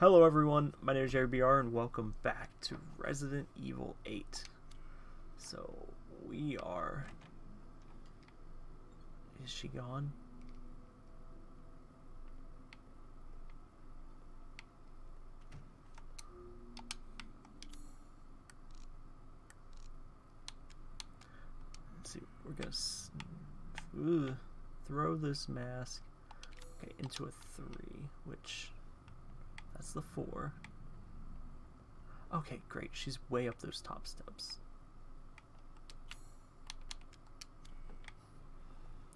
Hello everyone, my name is Jerry BR and welcome back to Resident Evil 8. So, we are... Is she gone? Let's see, we're gonna throw this mask okay, into a 3, which that's the four. Okay, great. She's way up those top steps.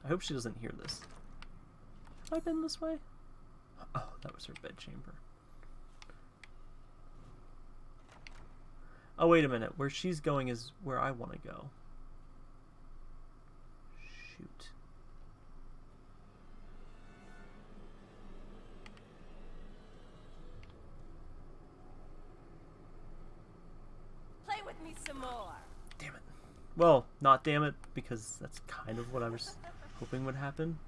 I hope she doesn't hear this. Have I been this way? Oh, that was her bedchamber. Oh, wait a minute. Where she's going is where I want to go. Shoot. Play with me some more. Damn it. Well, not damn it, because that's kind of what I was hoping would happen.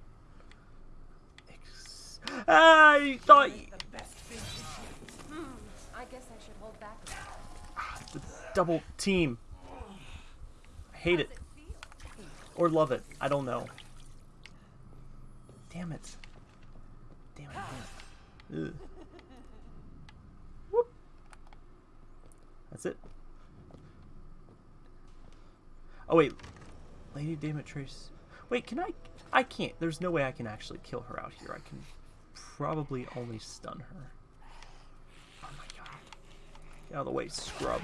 Ex- I thought y- The best thing to. Hmm. I guess I should hold back. a little. the double team. I hate it How's it feel? or love it. I don't know. Damn it. Damn it. Damn it. That's it. Oh wait, Lady Demetrius. Wait, can I? I can't. There's no way I can actually kill her out here. I can probably only stun her. Oh my god! Get out of the way, scrub.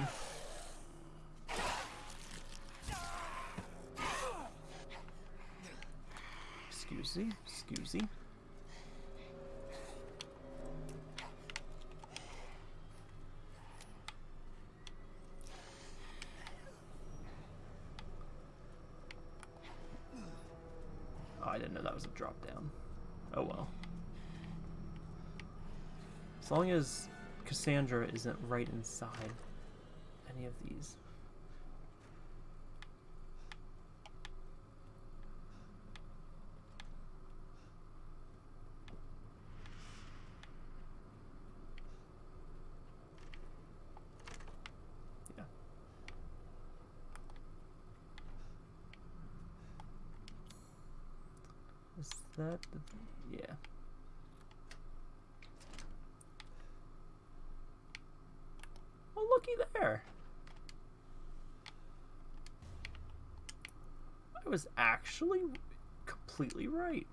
Excuse me. Excuse me. Oh, I didn't know that was a drop down. Oh well. As long as Cassandra isn't right inside any of these. Yeah. Is that the... Yeah. Oh, looky there. I was actually completely right.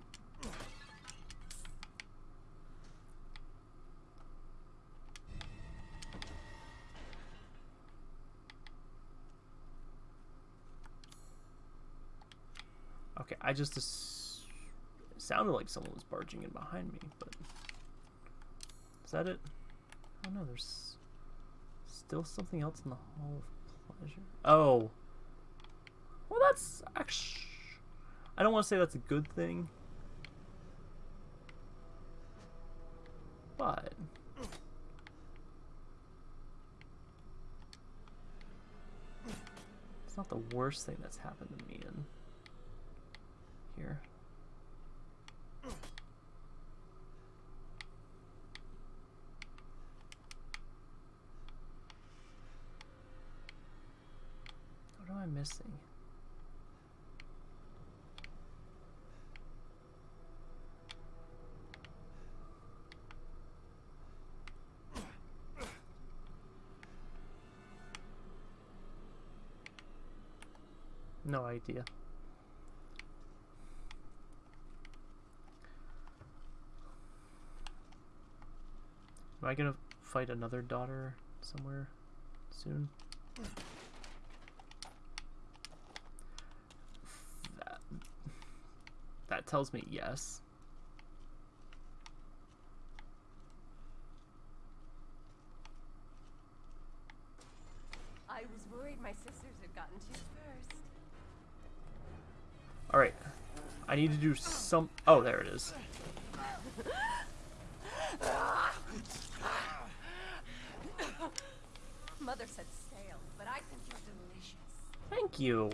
Okay, I just sounded like someone was barging in behind me, but is that it? Oh no, there's still something else in the Hall of Pleasure. Oh, that's actually. I don't want to say that's a good thing, but it's not the worst thing that's happened to me in here. What am I missing? No idea. Am I gonna fight another daughter somewhere soon? That, that tells me yes. I was worried my sisters had gotten to you first. Alright. I need to do some. Oh, there it is. Mother said stale, but I think you're delicious. Thank you.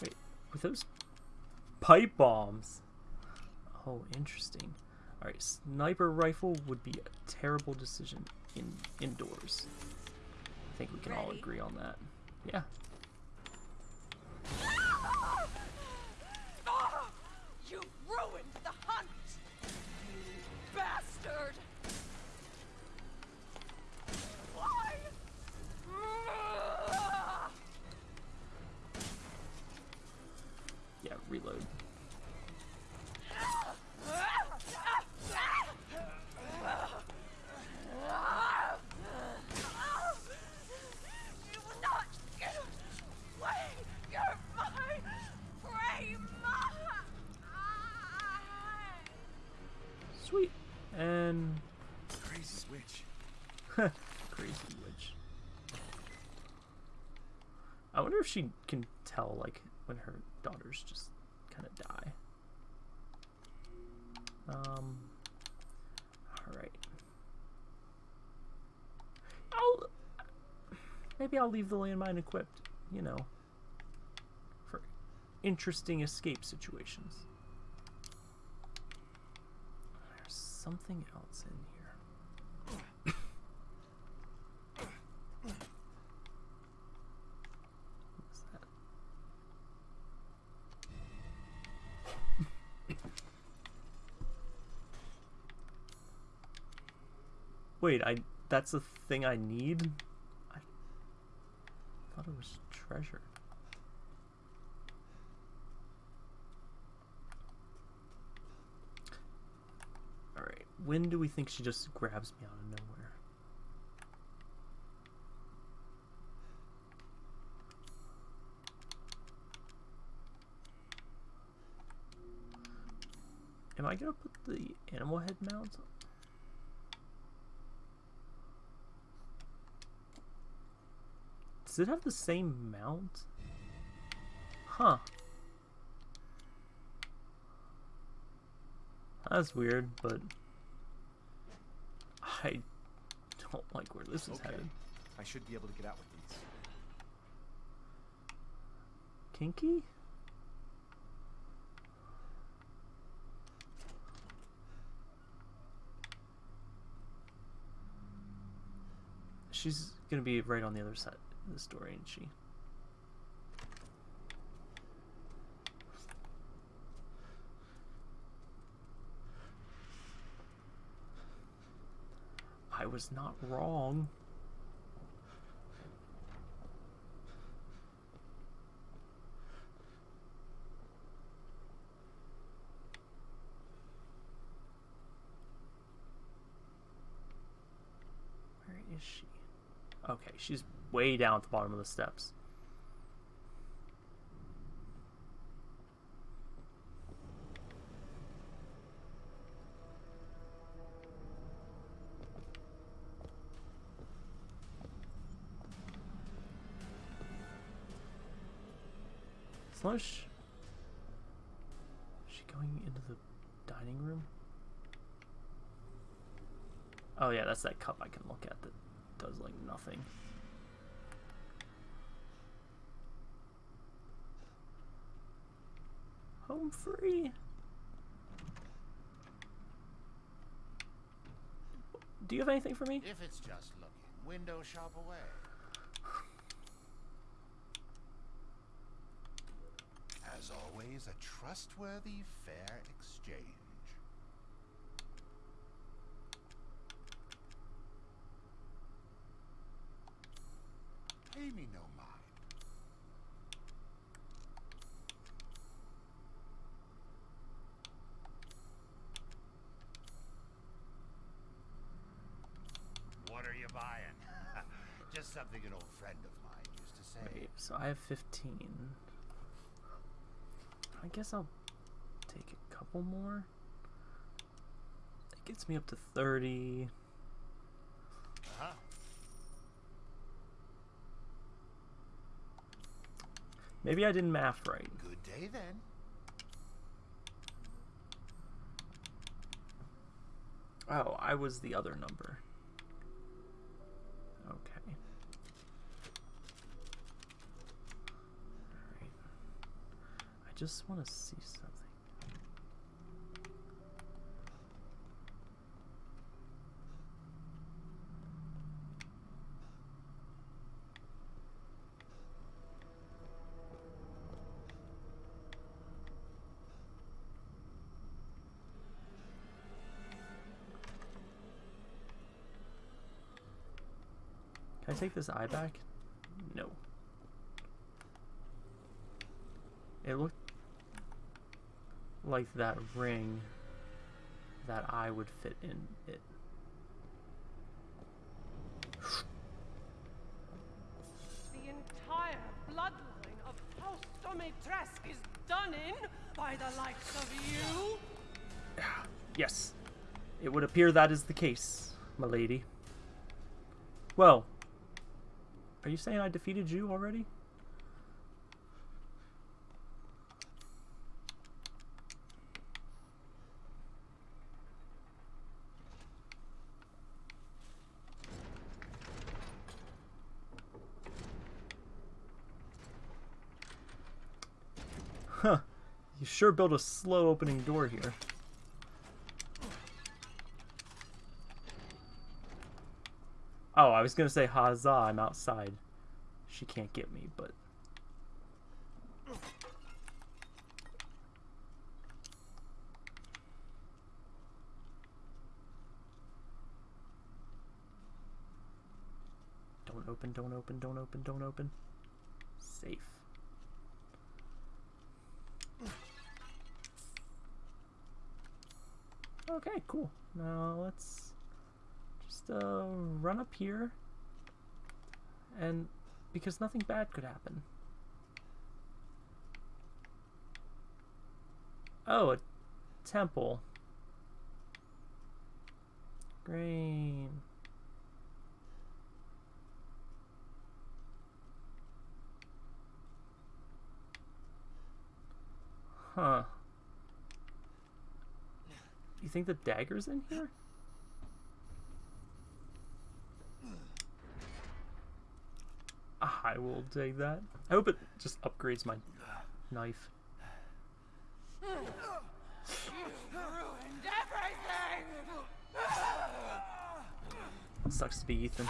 Wait, with those pipe bombs. Oh, interesting. All right, sniper rifle would be a terrible decision in indoors. I think we can all agree on that. Yeah. Ah! You ruined the hunt! You bastard! Why? Ah! Yeah, reload. You will not get away! You're my prey! Sweet. And Crazy switch. crazy witch. I wonder if she can tell like when her daughters just kind of die. Um. All right. I'll maybe I'll leave the landmine equipped. You know, for interesting escape situations. There's something else in here. What's that? Wait, I that's the thing I need? Thought it was treasure. Alright, when do we think she just grabs me out of nowhere? Am I gonna put the animal head mount? Does it have the same mount? Huh. That's weird, but I don't like where this is Okay. headed. I should be able to get out with these. Kinky? She's gonna be right on the other side the story, ain't she? I was not wrong. Where is she? Okay, she's way down at the bottom of the steps. She, is she going into the dining room? Oh yeah, that's that cup I can look at that does like nothing. Home free. Do you have anything for me? If it's just looking, window shop away. As always, a trustworthy, fair exchange. Pay me no mind. What are you buying? just something an old friend of mine used to say. Wait, so I have 15. I guess I'll take a couple more. That gets me up to 30. Uh-huh. Maybe I didn't math right. Good day then. Oh, I was the other number. Okay. Alright. I just want to see something. Can I take this eye back? No. It looked like that ring, that I would fit in it. The entire bloodline of House Dimitrescu is done in by the likes of you. Yes, it would appear that is the case, my lady. Well, are you saying I defeated you already? Huh. You sure built a slow opening door here. Oh, I was gonna say huzzah, I'm outside. She can't get me, but... Don't open, don't open, don't open, don't open. Safe. Cool. Now let's just uh, run up here. And because nothing bad could happen. Oh, a temple. Green. Huh. You think the dagger's in here? I will take that. I hope it just upgrades my knife. Sucks to be Ethan.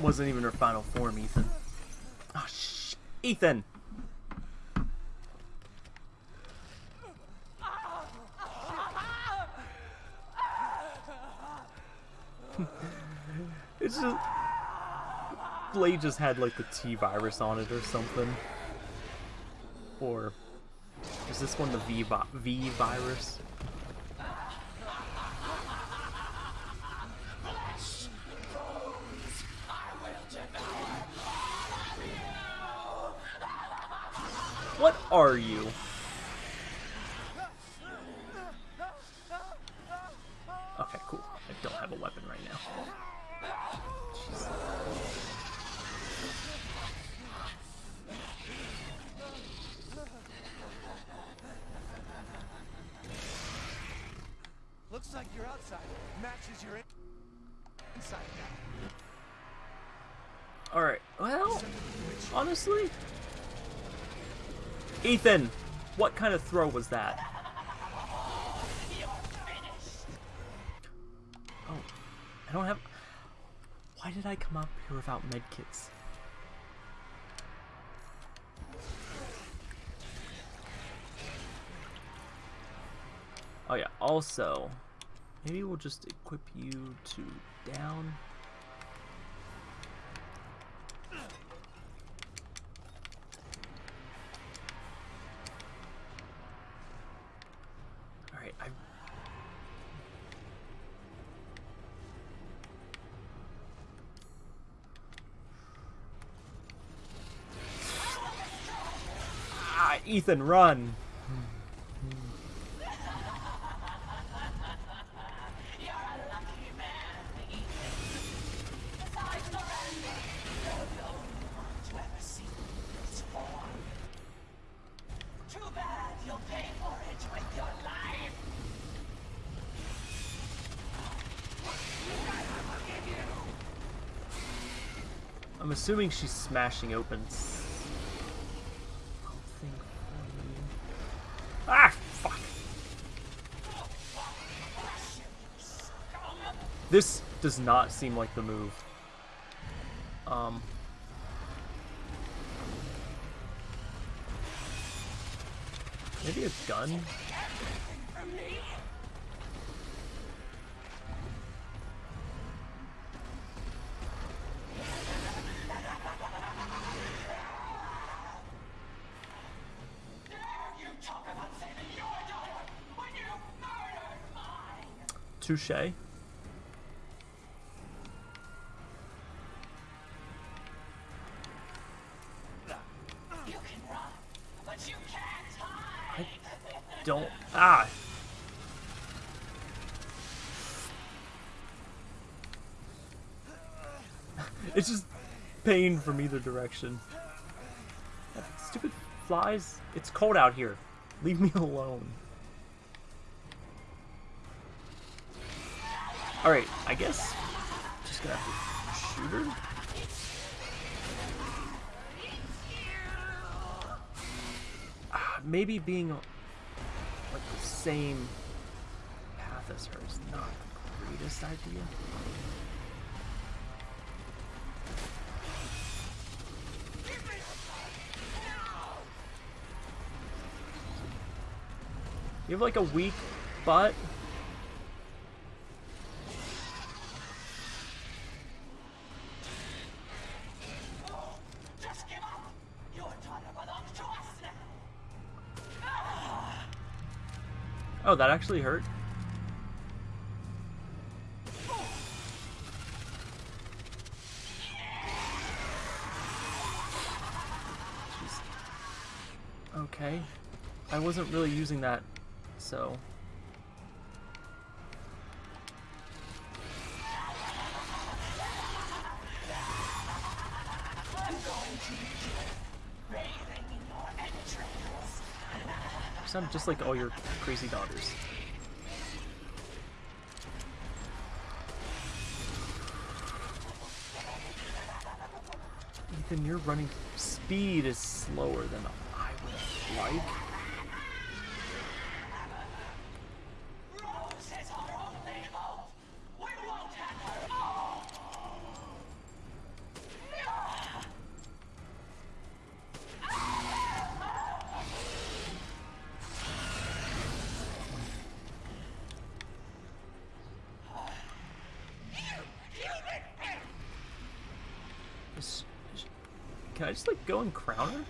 Wasn't even her final form, Ethan. Oh, sh Ethan! it's just... Blade just had, like, the T-virus on it or something. Or... Is this one the V, vi v virus? Are you? Okay, cool. I don't have a weapon right now. Looks like your outside matches your inside now. Alright, well, honestly... Ethan! What kind of throw was that? Oh, I don't have... Why did I come up here without medkits? Oh yeah, also, maybe we'll just equip you to down. Alright, I... Ah, Ethan, run! Too bad you'll pay for it with your run! I'm assuming she's smashing open s- something for me. Ah, fuck. This does not seem like the move. Um. Maybe a gun? Touche. Don't. Ah! it's just pain from either direction. Stupid flies. It's cold out here. Leave me alone. Alright, I guess. Just gonna have to shoot her. Ah, Maybe being same path as her is not the greatest idea. You have like a weak butt. Oh, that actually hurt. Okay. I wasn't really using that, so. Just like all your crazy daughters. Ethan, your running speed is slower than I would like. Can I go and crown her?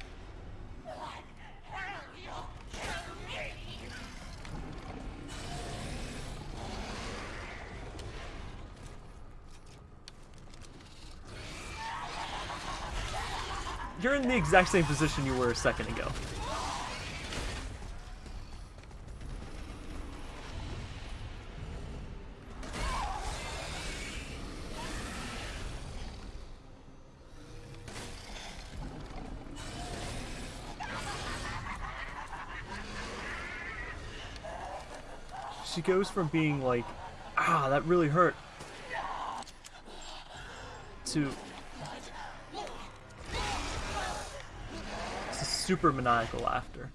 You're in the exact same position you were a second ago. She goes from being like, ah, that really hurt, to super maniacal laughter.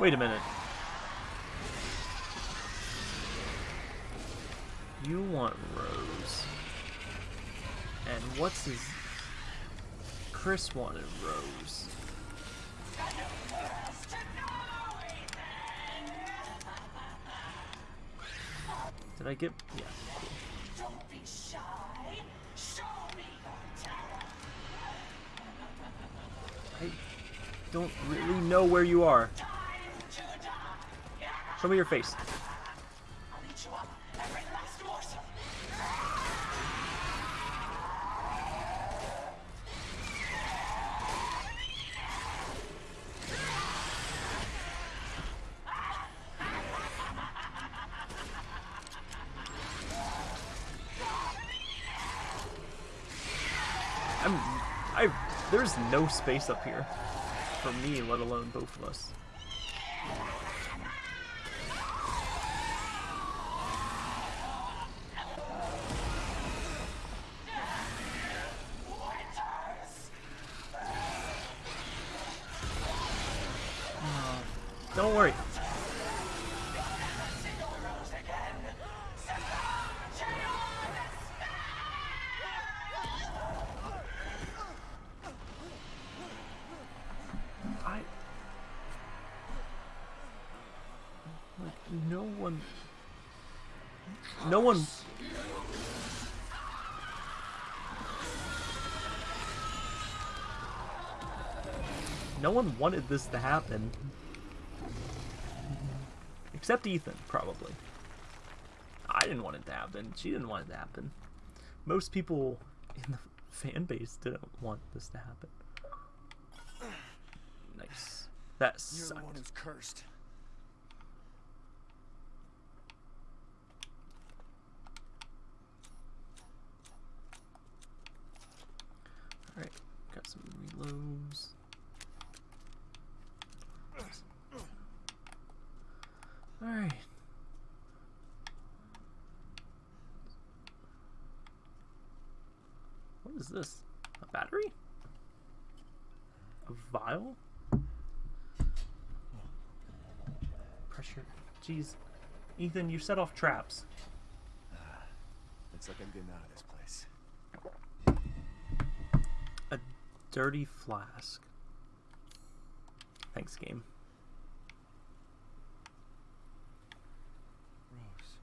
Wait a minute. Chris wanted Rose. Did I get... Yeah. I don't really know where you are. Show me your face. No space up here for me, let alone both of us. No one No one wanted this to happen. Except Ethan, probably. I didn't want it to happen. She didn't want it to happen. Most people in the fan base didn't want this to happen. Nice. That You're the one sucked. who's cursed. Alright, got reloads. Alright. What is this? A battery? A vial? Pressure. Jeez. Ethan, you set off traps. Ah, looks like I'm getting out of this place. A dirty flask. Thanks, game. Rose.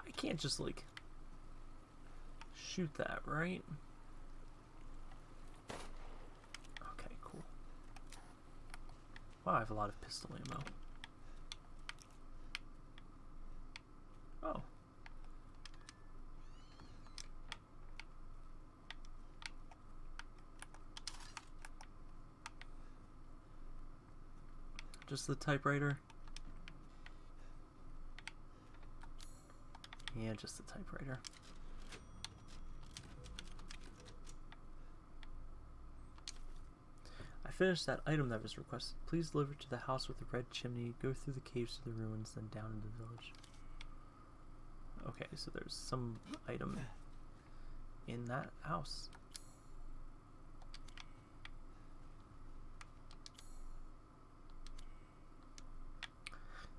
I can't just like shoot that, right? Okay, cool. Wow, I have a lot of pistol ammo. Oh. Just the typewriter? Yeah, just the typewriter. I finished that item that was requested. Please deliver to the house with the red chimney. Go through the caves to the ruins, then down into the village. Okay, so there's some item in that house.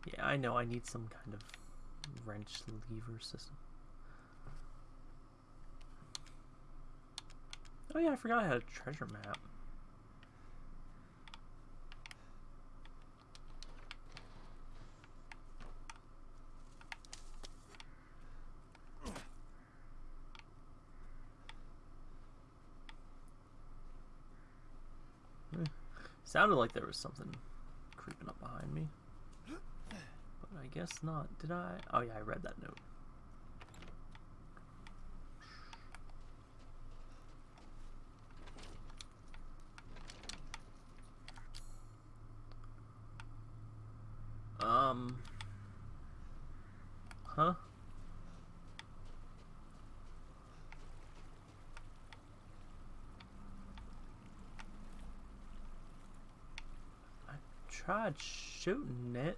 Yeah, I know I need some kind of wrench lever system. Oh yeah, I forgot I had a treasure map. Eh, Sounded like there was something creeping up behind me. I guess not. Did I? Oh yeah, I read that note. Um. Huh? I tried shooting it.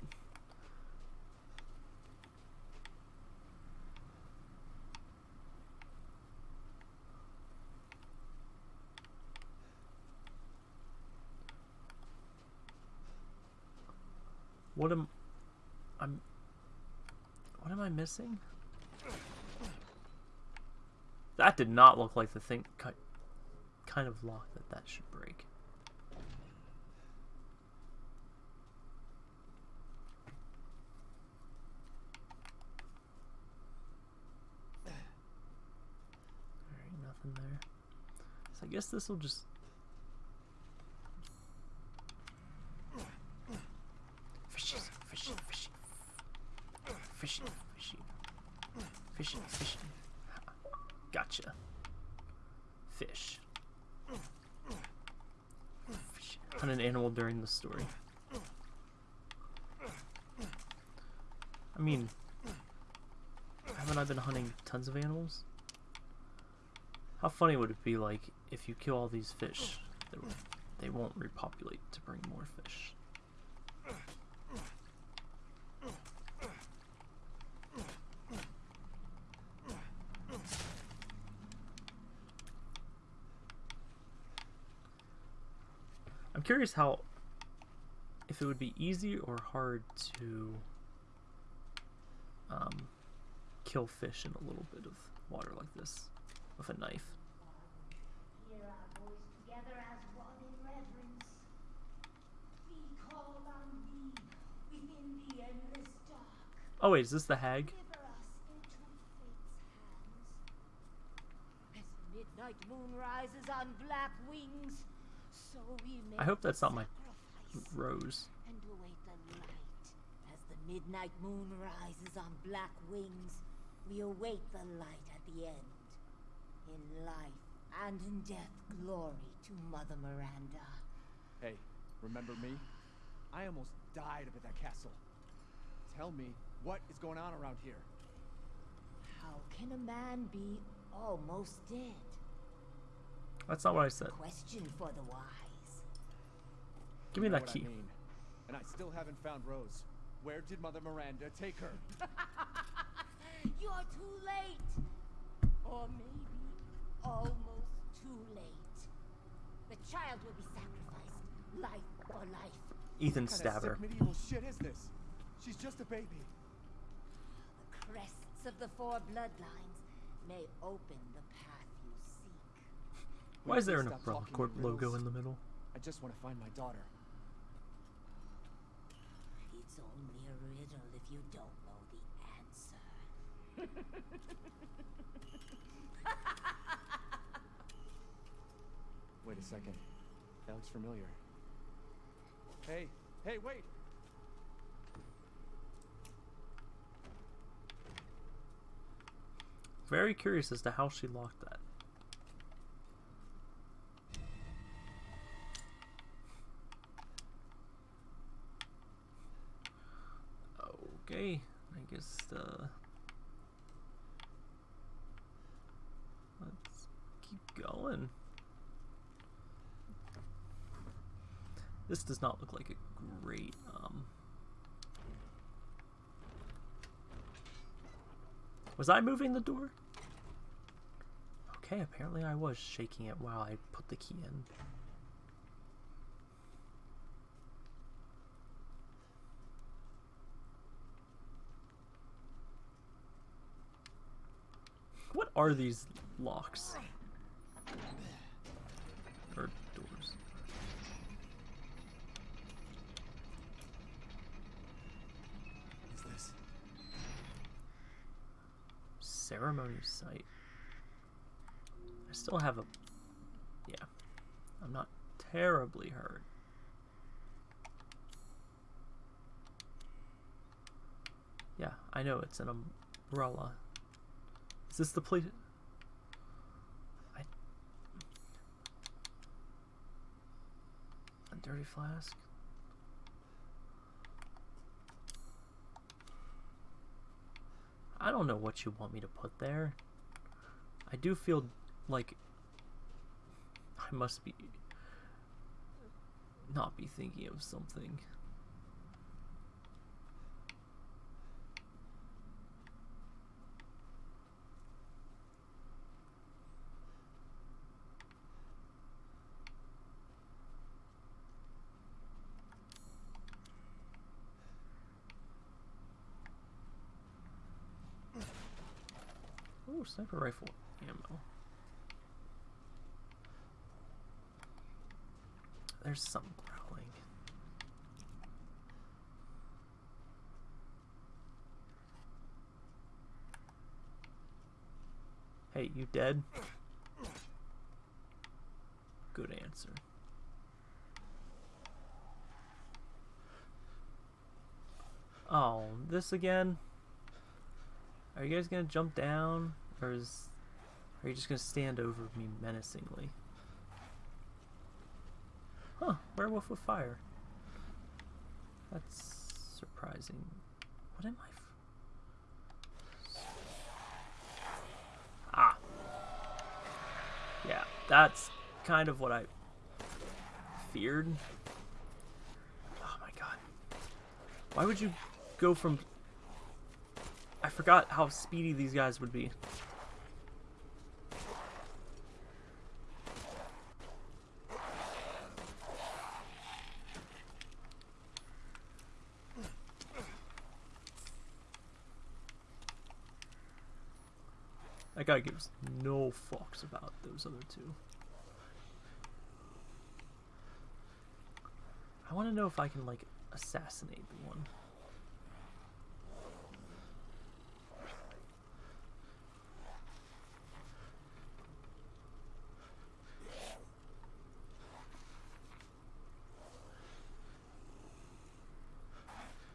What am I'm What am I missing? That did not look like the thing ki- kind of lock that that should break. Alright, nothing there. So I guess this will just Fishy, fishing, fishing, fishing. Gotcha. Fish. Fish. On an animal during the story. I mean, haven't I been hunting tons of animals? How funny would it be like if you kill all these fish, they won't repopulate to bring more fish? I'm curious how if it would be easy or hard to um, kill fish in a little bit of water like this with a knife. Here our boys together as one in reverence. We call on thee within the endless dark. Oh wait, is this the hag? Deliver us into fate's hands. As midnight moon rises on black wings, so we may I hope that's not my Rose. and await the light. As the midnight moon rises on black wings, we await the light at the end. In life and in death, glory to Mother Miranda. Hey, remember me? I almost died up at that castle. Tell me, what is going on around here? How can a man be almost dead? That's not what I said. Question for the wise. Give me You know that key. I mean. And I still haven't found Rose. Where did Mother Miranda take her? You're too late. Or maybe almost too late. The child will be sacrificed, life for life. Ethan What kind of Stabber. sick medieval shit is this? She's just a baby. The crests of the four bloodlines may open the path you seek. Why is there an Stop Umbrella Corp logo in the middle? I just want to find my daughter. It's only a riddle if you don't know the answer. Wait a second. That looks familiar. Hey, hey, wait! Very curious as to how she locked that. Okay, I guess uh let's keep going. This does not look like a great um Was I moving the door? Okay, apparently I was shaking it while I put the key in. What are these locks? Or doors? Is this? Ceremony site. I still have a. Yeah. I'm not terribly hurt. Yeah, I know it's an umbrella. Is this the place? I. A dirty flask? I don't know what you want me to put there. I do feel like I must be not be thinking of something. Sniper rifle ammo. There's some growling. Hey, you dead? Good answer. Oh, this again? Are you guys gonna jump down? Or is, are you just going to stand over me menacingly? Huh, werewolf with fire. That's surprising. What am I... ah. Yeah, that's kind of what I feared. Oh my god. Why would you go from... I forgot how speedy these guys would be. Guy gives no fucks about those other two. I want to know if I can, like, assassinate the one.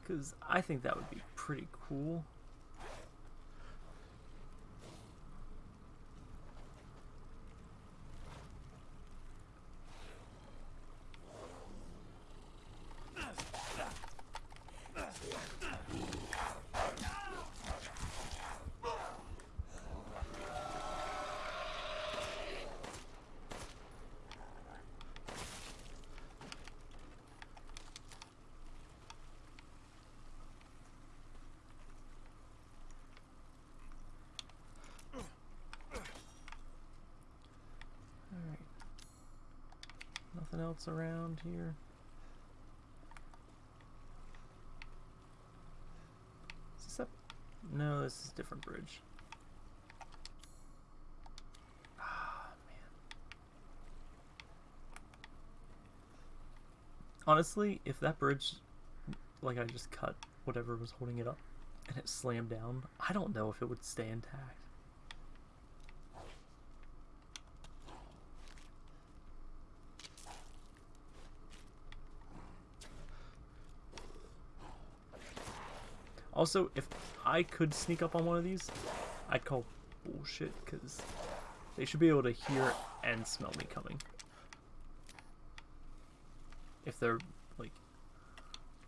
Because I think that would be pretty cool. Alright. Nothing else around here. Is this up? No, this is a different bridge. Ah, man. Honestly, if that bridge, like I just cut whatever was holding it up, and it slammed down, I don't know if it would stay intact. Also, if I could sneak up on one of these, I'd call bullshit because they should be able to hear and smell me coming. If they're like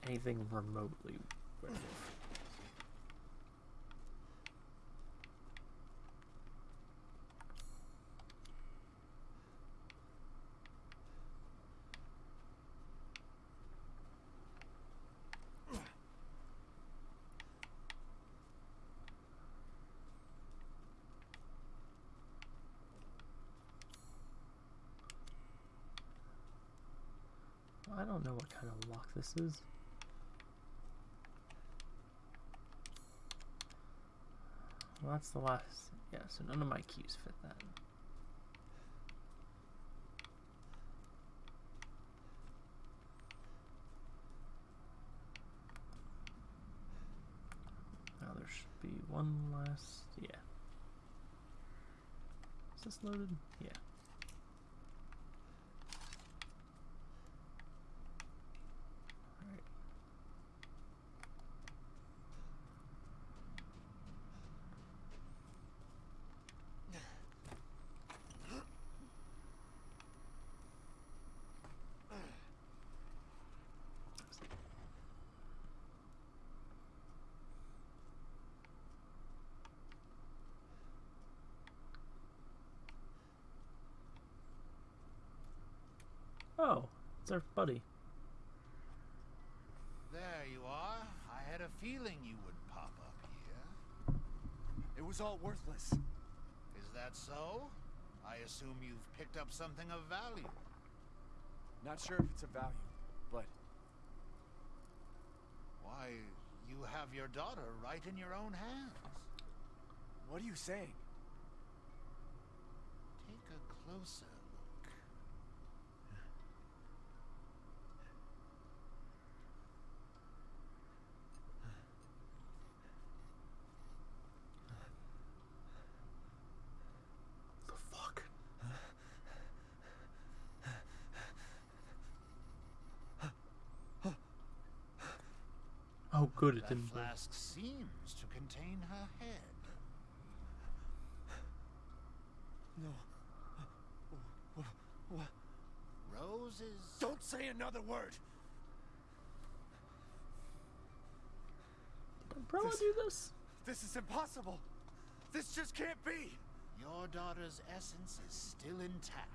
anything remotely. I don't know what kind of lock this is. Well, that's the last. Yeah, so none of my keys fit that. Now there should be one last. Yeah. Is this loaded? Yeah. Alright. Oh, it's our buddy. There you are. I had a feeling you would pop up here. It was all worthless. Is that so? I assume you've picked up something of value. Not sure if it's of value, but Why, you have your daughter right in your own hands. what are you saying? Take a closer look. The fuck? Oh, good, it That didn't. blow. flask seems to contain her head. No. What? Roses. Don't say another word. Did Umbrella This- do this? This is impossible. This just can't be. Your daughter's essence is still intact.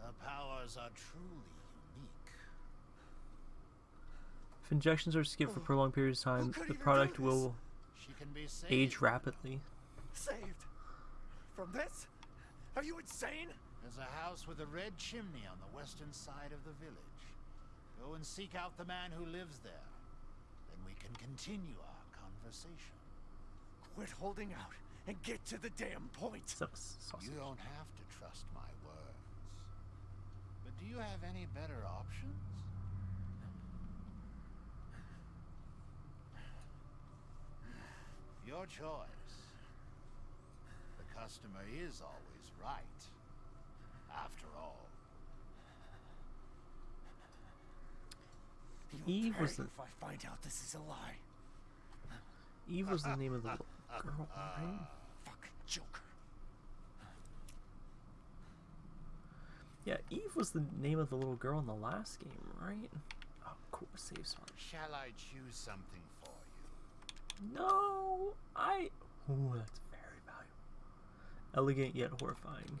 Her powers are truly If injections are skipped for hmm. prolonged periods of time, the product will She can be saved. age rapidly. Saved? From this? Are you insane? There's a house with a red chimney on the western side of the village. Go and seek out the man who lives there. Then we can continue our conversation. Quit holding out and get to the damn point. Sausage. You don't have to trust my words. But do you have any better options? Your choice. The customer is always right. After all. Eve was the if I find out this is a lie. Eve was the name of the little girl, right? Uh, Fucking Joker. Yeah, Eve was the name of the little girl in the last game, right? Oh, cool, save spot. Shall I choose something for you? No, I. Ooh, that's very valuable. Elegant yet horrifying.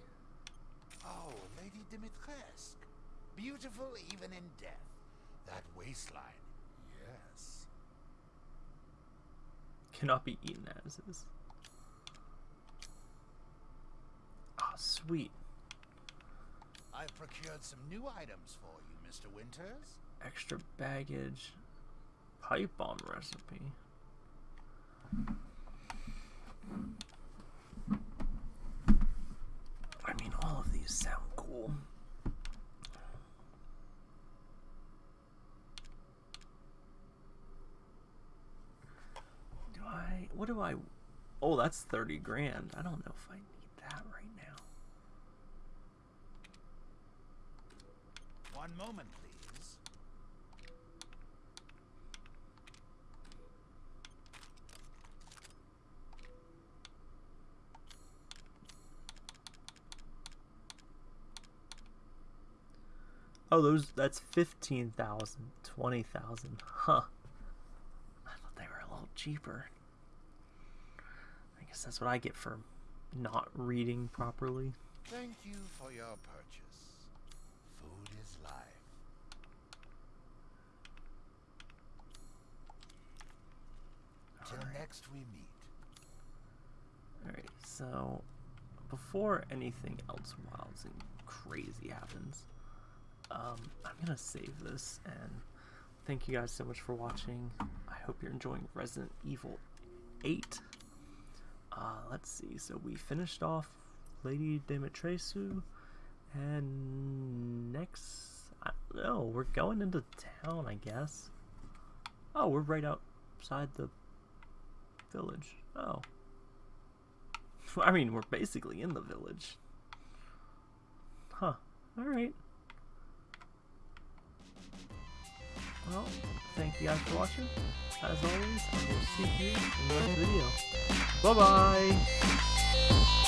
Oh, Lady Dimitrescu. Beautiful even in death. That waistline. Yes. Cannot be eaten as is. Ah, sweet. I've procured some new items for you, Mr. Winters. Extra baggage. Pipe bomb recipe. I mean, all of these sound cool. Do I. What do I. Oh, that's 30 grand. I don't know if I need that right now. One moment, please. Oh, those that's 15,000, 20,000. Huh. I thought they were a little cheaper. I guess that's what I get for not reading properly. Thank you for your purchase. Food is life. Till next we meet. Alright, so before anything else wild and crazy happens, um, I'm gonna save this and thank you guys so much for watching. I hope you're enjoying Resident Evil 8. Uh, let's see, so we finished off Lady Dimitrescu, and next, I don't know, we're going into town, I guess. Oh, we're right outside the village. Oh. I mean, we're basically in the village. Huh. Alright. Well, thank you guys for watching. As always, I will see you in the next video. Bye-bye!